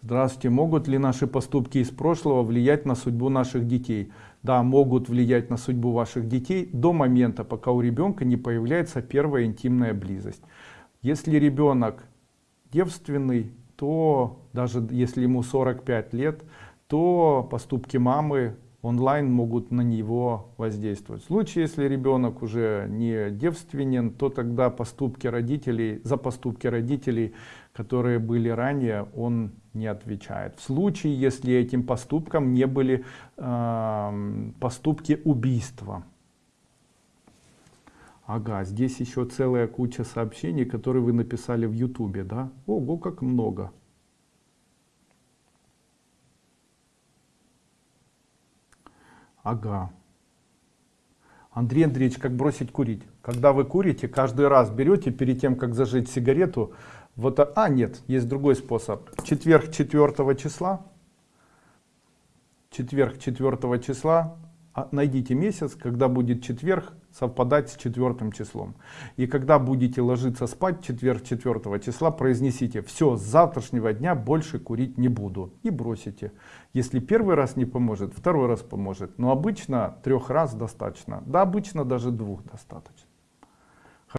Здравствуйте. Могут ли наши поступки из прошлого влиять на судьбу наших детей? Да, могут влиять на судьбу ваших детей до момента, пока у ребенка не появляется первая интимная близость. Если ребенок девственный, то даже если ему 45 лет, то поступки мамы онлайн могут на него воздействовать. В случае, если ребенок уже не девственен, то тогда поступки родителей, за поступки родителей, которые были ранее, он не отвечает. В случае, если этим поступком не были э, поступки убийства. Ага, здесь еще целая куча сообщений, которые вы написали в Ютубе, да? Ого, как много. Ага. Андрей Андреевич, как бросить курить? Когда вы курите, каждый раз берете перед тем, как зажечь сигарету, вот, а нет, есть другой способ. Четверг 4 числа, четверг 4 числа, а, найдите месяц, когда будет четверг совпадать с четвертым числом. И когда будете ложиться спать четверг 4 числа, произнесите, все, с завтрашнего дня больше курить не буду. И бросите. Если первый раз не поможет, второй раз поможет. Но обычно трех раз достаточно. Да, обычно даже двух достаточно.